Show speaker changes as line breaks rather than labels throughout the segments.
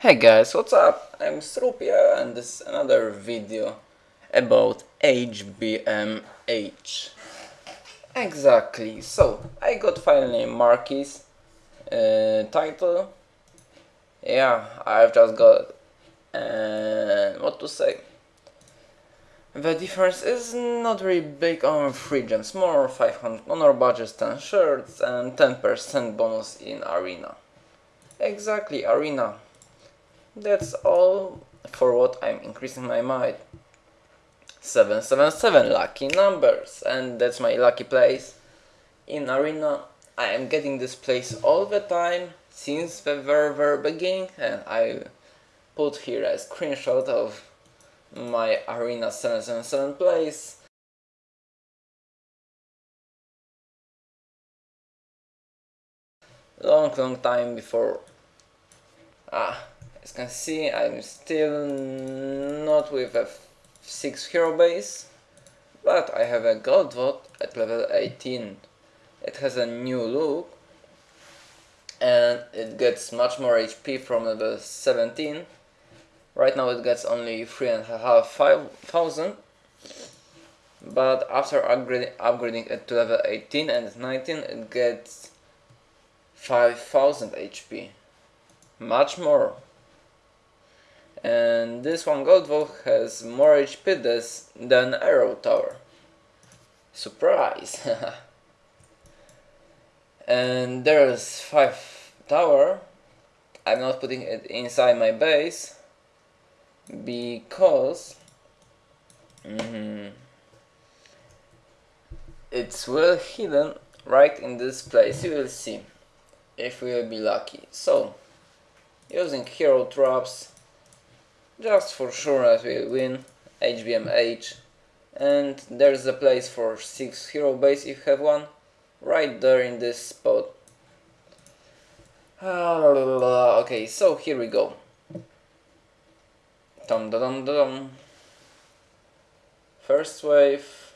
Hey guys, what's up? I'm Strupia and this is another video about HBMH. Exactly, so I got finally Marquis uh, title. Yeah, I've just got uh, what to say. The difference is not very big on free gems, more 500 honor badges, 10 shirts and 10% bonus in arena. Exactly, arena. That's all for what I'm increasing my might. 777 lucky numbers and that's my lucky place. In arena I am getting this place all the time since the very very beginning and I put here a screenshot of my arena 777 place. Long long time before ah as you can see, I'm still not with a 6 hero base, but I have a gold vault at level 18. It has a new look and it gets much more HP from level 17. Right now it gets only 3,500 but after upgrading, upgrading it to level 18 and 19 it gets 5000 HP. Much more and this one gold vault has more HP than Arrow Tower. Surprise! and there's 5 tower. I'm not putting it inside my base because mm -hmm, it's well hidden right in this place. You will see if we will be lucky. So, using hero traps just for sure that we win HBMH and there's a place for 6 hero base if you have one right there in this spot. Okay so here we go. Dum dum dum first wave.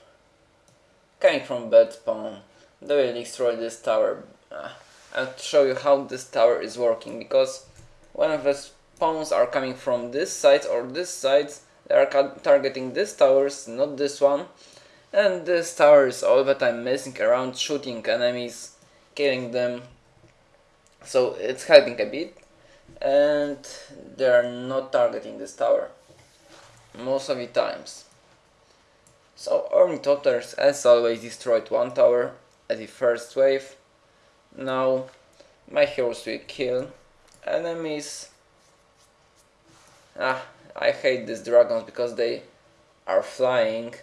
Coming from bed spawn. They will destroy this tower. Uh, I'll show you how this tower is working because one of the pawns are coming from this side or this side. They are targeting this towers not this one. And this tower is all the time messing around shooting enemies killing them. So it's helping a bit. And they are not targeting this tower. Most of the times. So Ornithopters as always destroyed one tower at the first wave. Now my heroes will kill enemies Ah, I hate these dragons because they are flying.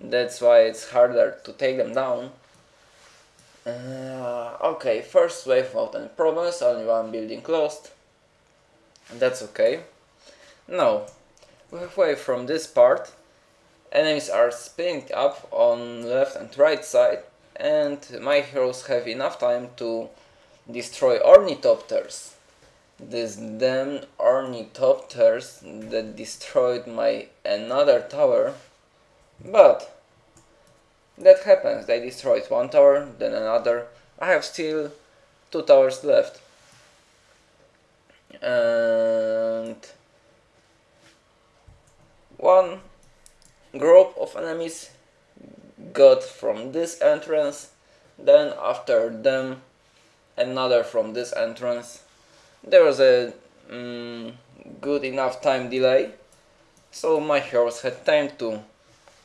That's why it's harder to take them down. Uh, okay, first wave without any problems, only one building closed. That's okay. Now, halfway from this part, enemies are spinning up on left and right side and my heroes have enough time to destroy ornithopters these damn ornithopters that destroyed my another tower. But that happens. They destroyed one tower then another. I have still two towers left. And one group of enemies got from this entrance then after them another from this entrance there was a mm, good enough time delay so my heroes had time to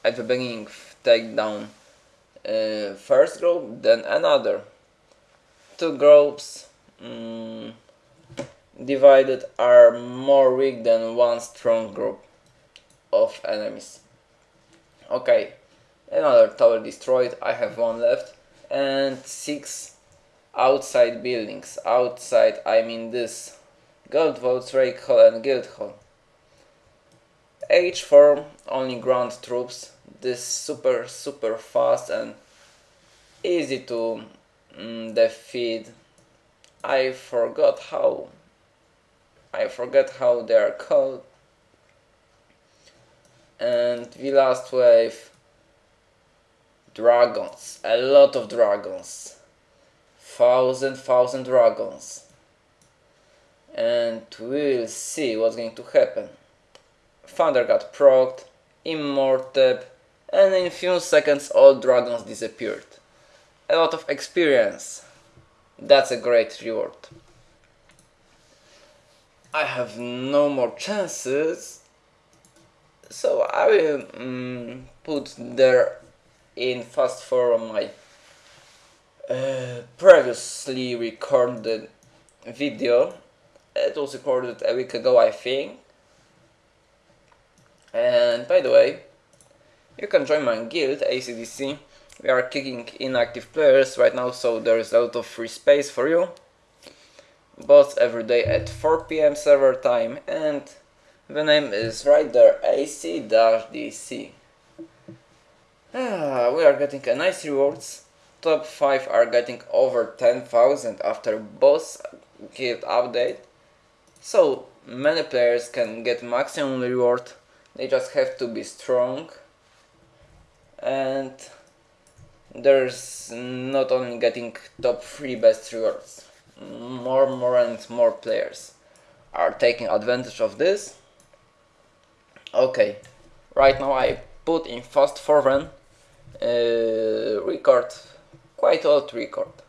at the beginning take down uh, first group then another. Two groups mm, divided are more weak than one strong group of enemies. Okay another tower destroyed I have one left and six outside buildings. Outside, I mean this. Gold Vault, Rake Hall and Guild Hall. H4, only ground troops. This super super fast and easy to mm, defeat. I forgot how. I forget how they are called. And the last wave. Dragons. A lot of dragons thousand thousand dragons and we'll see what's going to happen. Thunder got procced, Immortep, and in few seconds all dragons disappeared. A lot of experience. That's a great reward. I have no more chances, so I will mm, put there in fast forward my uh, previously recorded video. It was recorded a week ago, I think. And by the way, you can join my guild, ACDC. We are kicking inactive players right now, so there is a lot of free space for you. Both every day at 4 pm server time, and the name is right there, AC-DC. Ah, we are getting a nice rewards. Top 5 are getting over 10,000 after boss guild update. So many players can get maximum reward. They just have to be strong. And there's not only getting top 3 best rewards. More, more and more players are taking advantage of this. Okay, right now I put in fast forward uh, record, quite old record.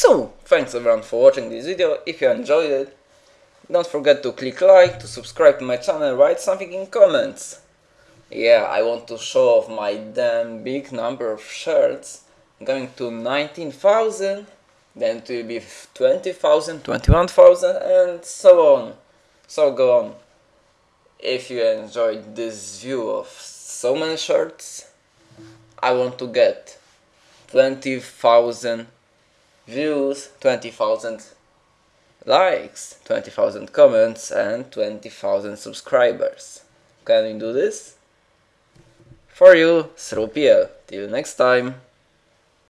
So, thanks everyone for watching this video, if you enjoyed it, don't forget to click like, to subscribe to my channel, write something in comments. Yeah, I want to show off my damn big number of shirts, going to 19,000, then it will be 20,000, 21,000 and so on. So go on. If you enjoyed this view of so many shirts, I want to get 20,000 views, 20,000 likes, 20,000 comments and 20,000 subscribers. Can we do this? For you, Srupiel. Till next time.